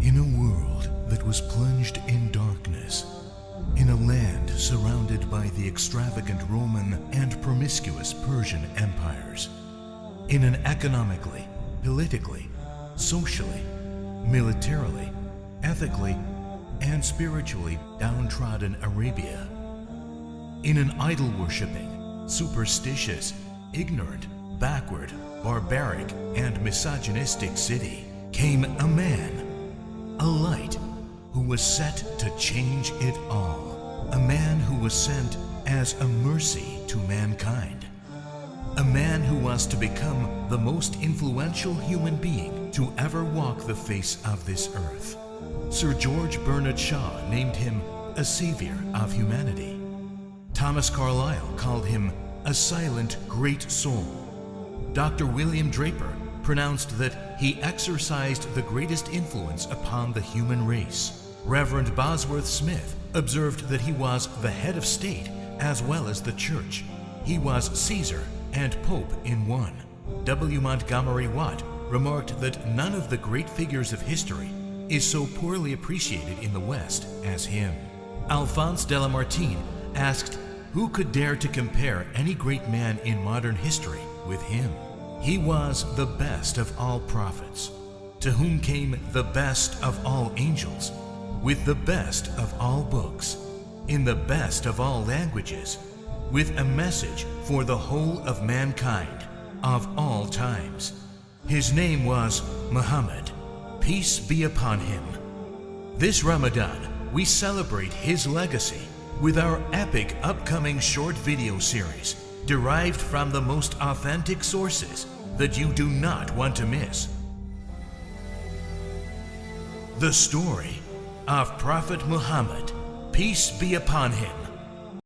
In a world that was plunged in darkness, in a land surrounded by the extravagant Roman and promiscuous Persian empires, in an economically, politically, socially, militarily, ethically, and spiritually downtrodden Arabia, in an idol worshipping, superstitious, ignorant, backward, barbaric, and misogynistic city came a man, a light, who was set to change it all. A man who was sent as a mercy to mankind. A man who was to become the most influential human being to ever walk the face of this earth. Sir George Bernard Shaw named him a savior of humanity. Thomas Carlyle called him a silent great soul. Dr. William Draper pronounced that he exercised the greatest influence upon the human race. Reverend Bosworth Smith observed that he was the head of state as well as the church. He was Caesar and Pope in one. W. Montgomery Watt remarked that none of the great figures of history is so poorly appreciated in the West as him. Alphonse de Lamartine asked who could dare to compare any great man in modern history with him? He was the best of all prophets, to whom came the best of all angels, with the best of all books, in the best of all languages, with a message for the whole of mankind of all times. His name was Muhammad. Peace be upon him. This Ramadan, we celebrate his legacy with our epic upcoming short video series derived from the most authentic sources that you do not want to miss. The story of Prophet Muhammad, peace be upon him,